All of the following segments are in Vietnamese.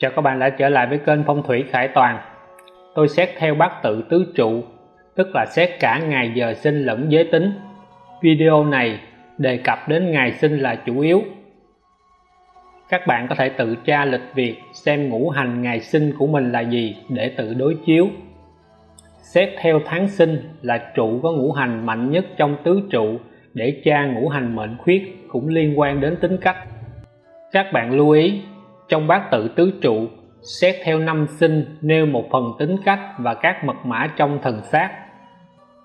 Chào các bạn đã trở lại với kênh Phong thủy Khải Toàn. Tôi xét theo bát tự tứ trụ, tức là xét cả ngày giờ sinh lẫn giới tính. Video này đề cập đến ngày sinh là chủ yếu. Các bạn có thể tự tra lịch việc xem ngũ hành ngày sinh của mình là gì để tự đối chiếu. Xét theo tháng sinh là trụ có ngũ hành mạnh nhất trong tứ trụ để tra ngũ hành mệnh khuyết cũng liên quan đến tính cách. Các bạn lưu ý trong bát tự tứ trụ, xét theo năm sinh, nêu một phần tính cách và các mật mã trong thần sát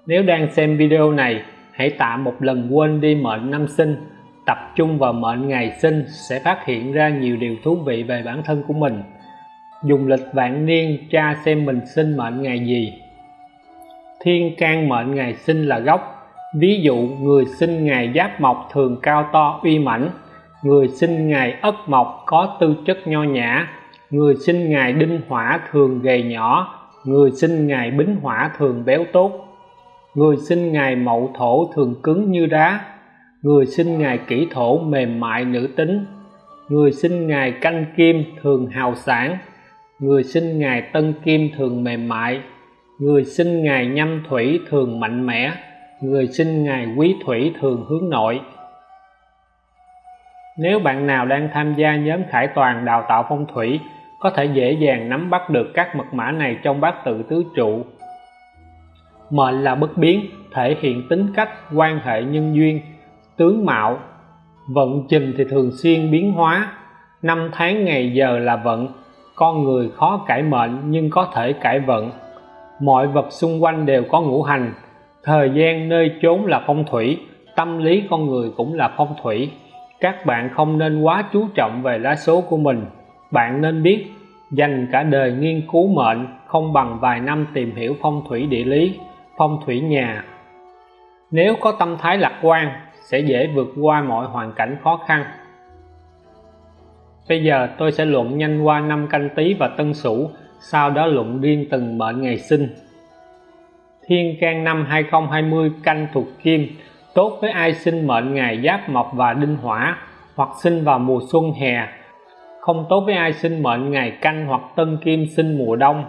nếu đang xem video này, hãy tạm một lần quên đi mệnh năm sinh, tập trung vào mệnh ngày sinh sẽ phát hiện ra nhiều điều thú vị về bản thân của mình. Dùng lịch vạn niên tra xem mình sinh mệnh ngày gì. Thiên can mệnh ngày sinh là gốc, ví dụ người sinh ngày giáp mộc thường cao to uy mãnh người sinh ngày ất mộc có tư chất nho nhã. Người sinh ngày đinh hỏa thường gầy nhỏ. Người sinh ngày bính hỏa thường béo tốt. Người sinh ngày mậu thổ thường cứng như đá. Người sinh ngày kỷ thổ mềm mại nữ tính. Người sinh ngày canh kim thường hào sản. Người sinh ngày tân kim thường mềm mại. Người sinh ngày nhâm thủy thường mạnh mẽ. Người sinh ngày quý thủy thường hướng nội nếu bạn nào đang tham gia nhóm Khải Toàn đào tạo phong thủy, có thể dễ dàng nắm bắt được các mật mã này trong bát tự tứ trụ. Mệnh là bất biến, thể hiện tính cách, quan hệ nhân duyên, tướng mạo. Vận trình thì thường xuyên biến hóa. Năm tháng ngày giờ là vận. Con người khó cải mệnh, nhưng có thể cải vận. Mọi vật xung quanh đều có ngũ hành. Thời gian nơi chốn là phong thủy, tâm lý con người cũng là phong thủy các bạn không nên quá chú trọng về lá số của mình. Bạn nên biết, dành cả đời nghiên cứu mệnh, không bằng vài năm tìm hiểu phong thủy địa lý, phong thủy nhà. Nếu có tâm thái lạc quan, sẽ dễ vượt qua mọi hoàn cảnh khó khăn. Bây giờ tôi sẽ luận nhanh qua năm canh tý và tân sửu, sau đó luận riêng từng mệnh ngày sinh. Thiên can năm 2020 canh thuộc kim tốt với ai sinh mệnh ngày giáp mộc và đinh hỏa, hoặc sinh vào mùa xuân hè. Không tốt với ai sinh mệnh ngày canh hoặc tân kim sinh mùa đông.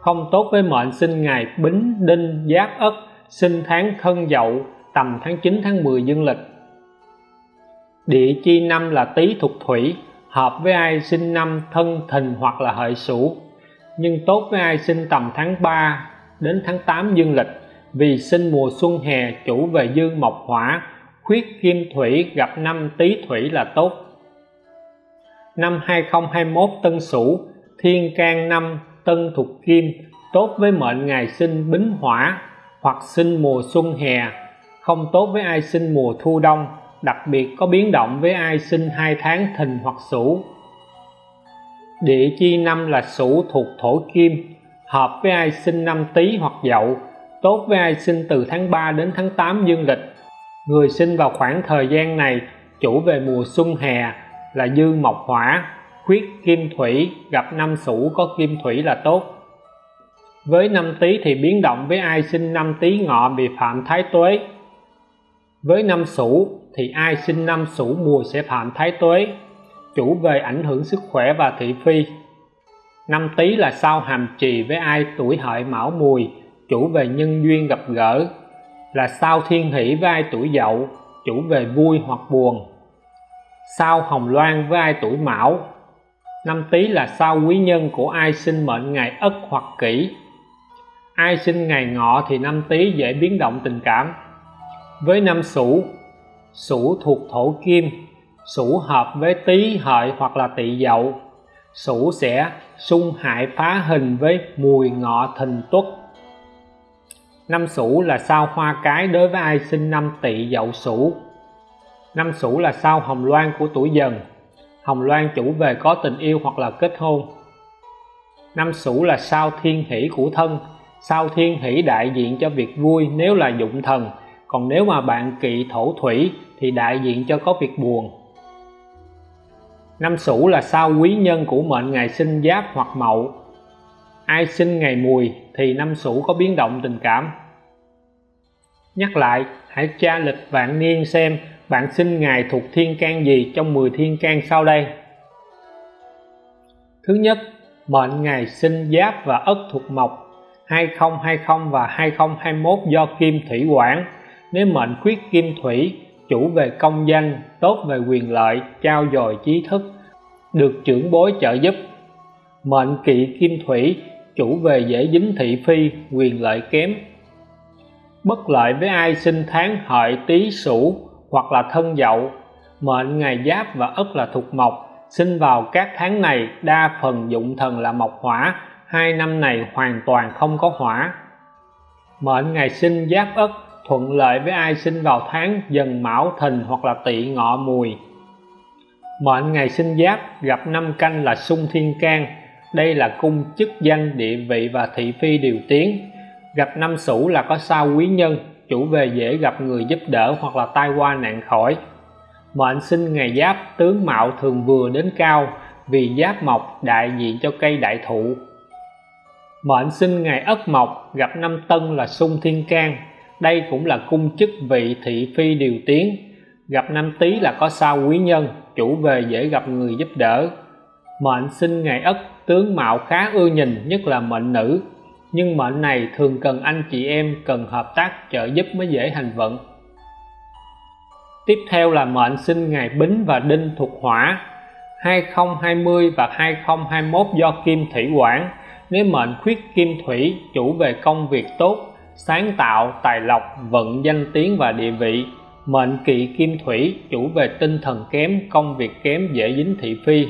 Không tốt với mệnh sinh ngày bính, đinh giáp ất, sinh tháng thân dậu, tầm tháng 9 tháng 10 dương lịch. Địa chi năm là tý thuộc thủy, hợp với ai sinh năm thân thìn hoặc là hợi sửu. Nhưng tốt với ai sinh tầm tháng 3 đến tháng 8 dương lịch vì sinh mùa xuân hè, chủ về dương mộc hỏa, khuyết kim thủy gặp năm tý thủy là tốt. Năm 2021 tân sửu, thiên can năm, tân thuộc kim, tốt với mệnh ngày sinh bính hỏa hoặc sinh mùa xuân hè, không tốt với ai sinh mùa thu đông, đặc biệt có biến động với ai sinh hai tháng thìn hoặc sửu. Địa chi năm là sửu thuộc thổ kim, hợp với ai sinh năm tý hoặc dậu tốt với ai sinh từ tháng 3 đến tháng 8 dương lịch. Người sinh vào khoảng thời gian này, chủ về mùa xuân hè, là dư mộc hỏa, khuyết kim thủy, gặp năm sửu có kim thủy là tốt. Với năm tý thì biến động với ai sinh năm tý ngọ bị phạm thái tuế. Với năm sửu thì ai sinh năm sửu mùa sẽ phạm thái tuế. Chủ về ảnh hưởng sức khỏe và thị phi. Năm tý là sao hàm trì với ai tuổi hợi mão mùi chủ về nhân duyên gặp gỡ, là sao thiên hỷ vai tuổi dậu, chủ về vui hoặc buồn. Sao hồng loan vai tuổi mão, năm tý là sao quý nhân của ai sinh mệnh ngày ất hoặc kỷ. Ai sinh ngày ngọ thì năm tý dễ biến động tình cảm. Với năm sửu sửu thuộc thổ kim sửu hợp với tý, hợi hoặc là tỵ dậu sửu sẽ xung hại phá hình với mùi ngọ thìn tuất năm sửu là sao hoa cái đối với ai sinh năm tỵ dậu sửu năm sửu là sao hồng loan của tuổi dần? Hồng loan chủ về có tình yêu hoặc là kết hôn? Năm sửu là sao thiên hỷ của thân? Sao thiên hỷ đại diện cho việc vui nếu là dụng thần? Còn nếu mà bạn kỵ thổ thủy thì đại diện cho có việc buồn. Năm sửu là sao quý nhân của mệnh ngày sinh giáp hoặc mậu? Ai sinh ngày mùi thì năm sửu có biến động tình cảm nhắc lại, hãy tra lịch vạn niên xem bạn sinh ngày thuộc thiên can gì trong 10 thiên can sau đây. Thứ nhất, mệnh ngày sinh giáp và ất thuộc mộc 2020 và 2021 do kim thủy quản nếu mệnh khuyết kim thủy, chủ về công danh, tốt về quyền lợi, trao dồi trí thức, được trưởng bối trợ giúp. Mệnh kỵ kim thủy, chủ về dễ dính thị phi, quyền lợi kém bất lợi với ai sinh tháng hợi tý sửu hoặc là thân dậu. Mệnh ngày giáp và ất là thuộc mộc. Sinh vào các tháng này, đa phần dụng thần là mộc hỏa. Hai năm này hoàn toàn không có hỏa. Mệnh ngày sinh giáp ất, thuận lợi với ai sinh vào tháng dần mão thìn hoặc là tỵ ngọ mùi. Mệnh ngày sinh giáp, gặp năm canh là sung thiên can. Đây là cung chức danh địa vị và thị phi điều tiến gặp năm sửu là có sao quý nhân, chủ về dễ gặp người giúp đỡ hoặc là tai qua nạn khỏi. Mệnh sinh ngày giáp tướng mạo thường vừa đến cao, vì giáp mộc đại diện cho cây đại thụ. Mệnh sinh ngày ất mộc, gặp năm tân là sung thiên can. Đây cũng là cung chức vị thị phi điều tiến. Gặp năm tý là có sao quý nhân, chủ về dễ gặp người giúp đỡ. Mệnh sinh ngày ất tướng mạo khá ưa nhìn, nhất là mệnh nữ nhưng mệnh này thường cần anh chị em cần hợp tác trợ giúp mới dễ hành vận. Tiếp theo là mệnh sinh ngày bính và đinh thuộc hỏa 2020 và 2021 do kim thủy quản nếu mệnh khuyết kim thủy, chủ về công việc tốt, sáng tạo, tài lộc, vận danh tiếng và địa vị. Mệnh kỵ kim thủy, chủ về tinh thần kém, công việc kém, dễ dính thị phi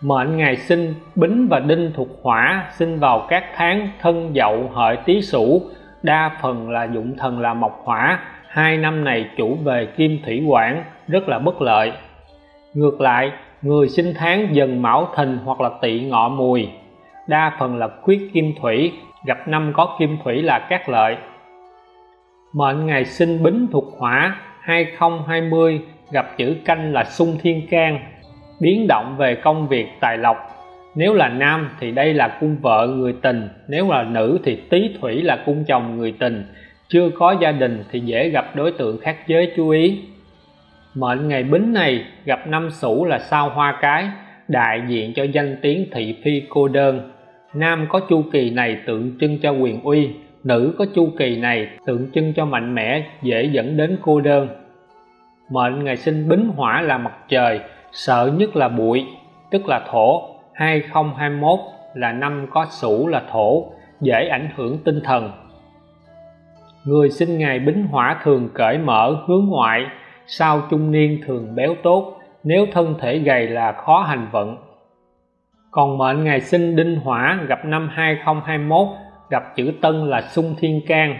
mệnh ngày sinh, bính và đinh thuộc hỏa sinh vào các tháng thân, dậu, hợi, tý, sửu. Đa phần là dụng thần là mộc hỏa. Hai năm này chủ về kim thủy quản rất là bất lợi. Ngược lại, người sinh tháng dần mão thìn hoặc là tỵ ngọ mùi. Đa phần là khuyết kim thủy, gặp năm có kim thủy là các lợi. Mệnh ngày sinh bính thuộc hỏa 2020 gặp chữ canh là sung thiên can biến động về công việc tài lộc. Nếu là nam thì đây là cung vợ người tình, nếu là nữ thì tý thủy là cung chồng người tình. Chưa có gia đình thì dễ gặp đối tượng khác giới, chú ý. Mệnh ngày bính này, gặp năm sửu là sao hoa cái, đại diện cho danh tiếng thị phi cô đơn. Nam có chu kỳ này tượng trưng cho quyền uy, nữ có chu kỳ này tượng trưng cho mạnh mẽ, dễ dẫn đến cô đơn. Mệnh ngày sinh bính hỏa là mặt trời sợ nhất là bụi, tức là thổ. 2021 là năm có sủ là thổ, dễ ảnh hưởng tinh thần. Người sinh ngày bính hỏa thường cởi mở, hướng ngoại. Sau trung niên thường béo tốt, nếu thân thể gầy là khó hành vận. Còn mệnh ngày sinh đinh hỏa gặp năm 2021 gặp chữ tân là xung thiên can,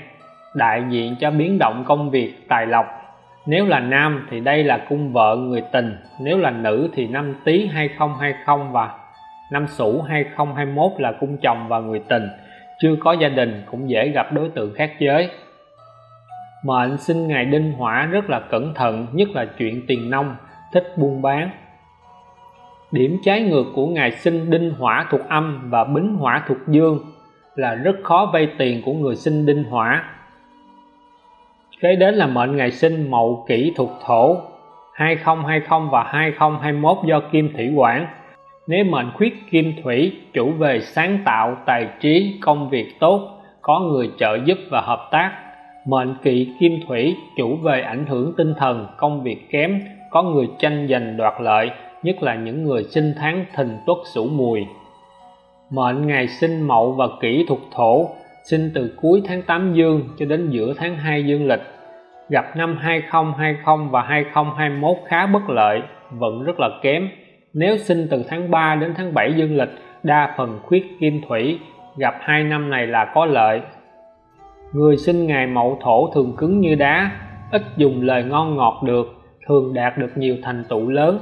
đại diện cho biến động công việc, tài lộc nếu là nam thì đây là cung vợ người tình. Nếu là nữ thì năm tý 2020 và năm sửu 2021 là cung chồng và người tình. Chưa có gia đình cũng dễ gặp đối tượng khác giới. Mệnh sinh ngày đinh hỏa rất là cẩn thận, nhất là chuyện tiền nông, thích buôn bán. Điểm trái ngược của ngày sinh đinh hỏa thuộc âm và bính hỏa thuộc dương là rất khó vay tiền của người sinh đinh hỏa kế đến là mệnh ngày sinh mậu kỷ thuộc thổ 2020 và 2021 do kim thủy quản nếu mệnh khuyết kim thủy, chủ về sáng tạo, tài trí, công việc tốt, có người trợ giúp và hợp tác. Mệnh kỵ kim thủy, chủ về ảnh hưởng tinh thần, công việc kém, có người tranh giành đoạt lợi, nhất là những người sinh tháng thìn tuất sửu mùi. Mệnh ngày sinh mậu và kỷ thuộc thổ sinh từ cuối tháng 8 dương cho đến giữa tháng 2 dương lịch. Gặp năm 2020 và 2021 khá bất lợi vận rất là kém. Nếu sinh từ tháng 3 đến tháng 7 dương lịch, đa phần khuyết kim thủy, gặp hai năm này là có lợi. Người sinh ngày mậu thổ thường cứng như đá, ít dùng lời ngon ngọt được, thường đạt được nhiều thành tựu lớn.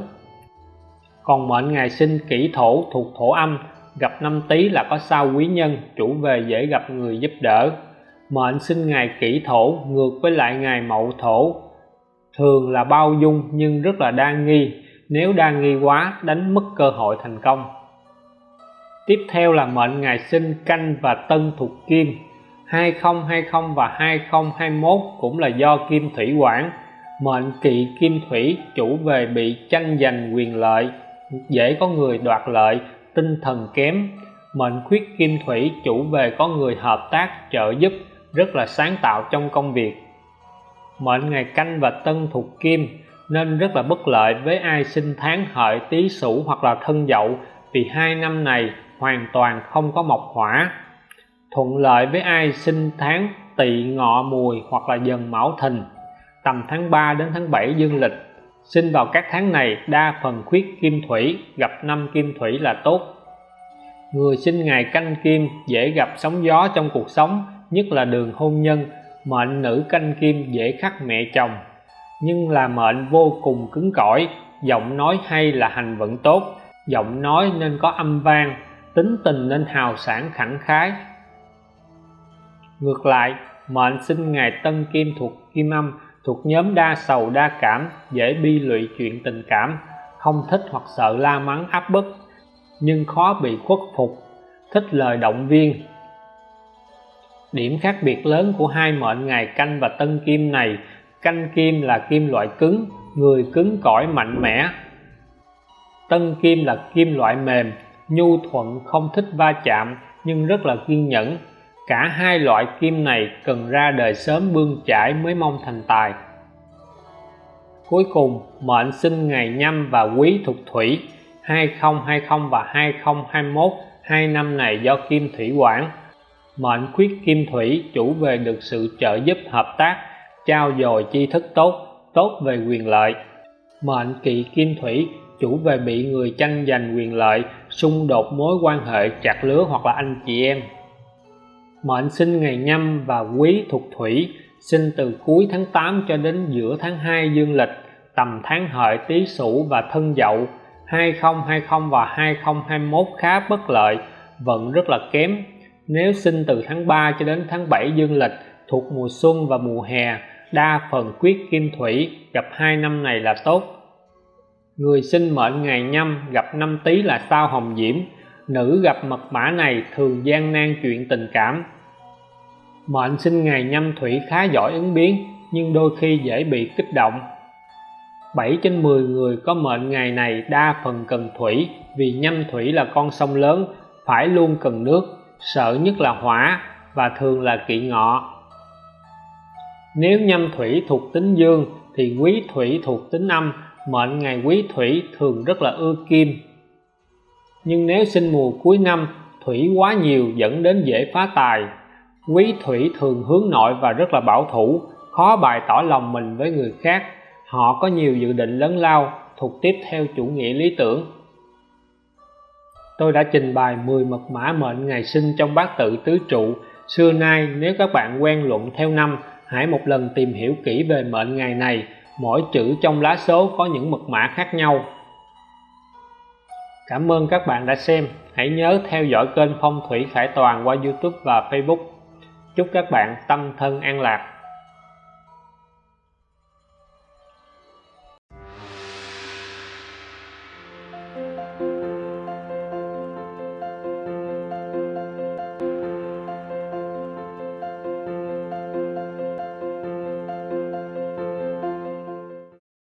Còn mệnh ngày sinh kỷ thổ thuộc thổ âm gặp năm tý là có sao quý nhân, chủ về dễ gặp người giúp đỡ. Mệnh sinh ngày kỷ thổ, ngược với lại ngày mậu thổ. Thường là bao dung, nhưng rất là đa nghi. Nếu đa nghi quá, đánh mất cơ hội thành công. Tiếp theo là mệnh ngày sinh canh và tân thuộc kim. 2020 và 2021 cũng là do kim thủy quản. Mệnh kỵ kim thủy, chủ về bị tranh giành quyền lợi, dễ có người đoạt lợi tinh thần kém, mệnh khuyết kim thủy chủ về có người hợp tác trợ giúp, rất là sáng tạo trong công việc. Mệnh ngày canh và tân thuộc kim, nên rất là bất lợi với ai sinh tháng hợi tý sửu hoặc là thân dậu, vì hai năm này hoàn toàn không có mộc hỏa. Thuận lợi với ai sinh tháng tỵ ngọ mùi hoặc là dần mão thìn, tầm tháng 3 đến tháng 7 dương lịch sinh vào các tháng này, đa phần khuyết kim thủy, gặp năm kim thủy là tốt. Người sinh ngày canh kim, dễ gặp sóng gió trong cuộc sống, nhất là đường hôn nhân. Mệnh nữ canh kim dễ khắc mẹ chồng, nhưng là mệnh vô cùng cứng cỏi. Giọng nói hay là hành vận tốt, giọng nói nên có âm vang, tính tình nên hào sản khẳng khái. Ngược lại, mệnh sinh ngày tân kim thuộc kim âm thuộc nhóm đa sầu, đa cảm, dễ bi lụy chuyện tình cảm, không thích hoặc sợ la mắng, áp bức, nhưng khó bị khuất phục, thích lời động viên. Điểm khác biệt lớn của hai mệnh ngày canh và tân kim này, canh kim là kim loại cứng, người cứng cỏi mạnh mẽ. Tân kim là kim loại mềm, nhu thuận, không thích va chạm, nhưng rất là kiên nhẫn cả hai loại kim này cần ra đời sớm bươn chải mới mong thành tài. Cuối cùng, mệnh sinh ngày nhâm và quý thuộc thủy 2020 và 2021 hai năm này do kim thủy quản. Mệnh khuyết kim thủy chủ về được sự trợ giúp hợp tác, trao dồi chi thức tốt tốt về quyền lợi. Mệnh kỵ kim thủy chủ về bị người tranh giành quyền lợi, xung đột mối quan hệ chặt lứa hoặc là anh chị em mệnh sinh ngày nhâm và quý thuộc thủy, sinh từ cuối tháng 8 cho đến giữa tháng 2 dương lịch, tầm tháng hợi tý sửu và thân dậu. 2020 và 2021 khá bất lợi, vận rất là kém. Nếu sinh từ tháng 3 cho đến tháng 7 dương lịch, thuộc mùa xuân và mùa hè, đa phần quyết kim thủy, gặp hai năm này là tốt. Người sinh mệnh ngày nhâm gặp năm tý là sao hồng diễm. Nữ gặp mật mã này thường gian nan chuyện tình cảm mệnh sinh ngày nhâm thủy khá giỏi ứng biến, nhưng đôi khi dễ bị kích động. 7 trên 10 người có mệnh ngày này đa phần cần thủy, vì nhâm thủy là con sông lớn, phải luôn cần nước, sợ nhất là hỏa và thường là kỵ ngọ. Nếu nhâm thủy thuộc tính dương thì quý thủy thuộc tính âm, mệnh ngày quý thủy thường rất là ưa kim. Nhưng nếu sinh mùa cuối năm, thủy quá nhiều dẫn đến dễ phá tài quý thủy thường hướng nội và rất là bảo thủ, khó bày tỏ lòng mình với người khác. Họ có nhiều dự định lớn lao, thuộc tiếp theo chủ nghĩa lý tưởng. Tôi đã trình bày 10 mật mã mệnh ngày sinh trong bát tự tứ trụ. Xưa nay, nếu các bạn quen luận theo năm, hãy một lần tìm hiểu kỹ về mệnh ngày này. Mỗi chữ trong lá số có những mật mã khác nhau. Cảm ơn các bạn đã xem. Hãy nhớ theo dõi kênh phong thủy khải toàn qua youtube và facebook chúc các bạn tâm thân an lạc.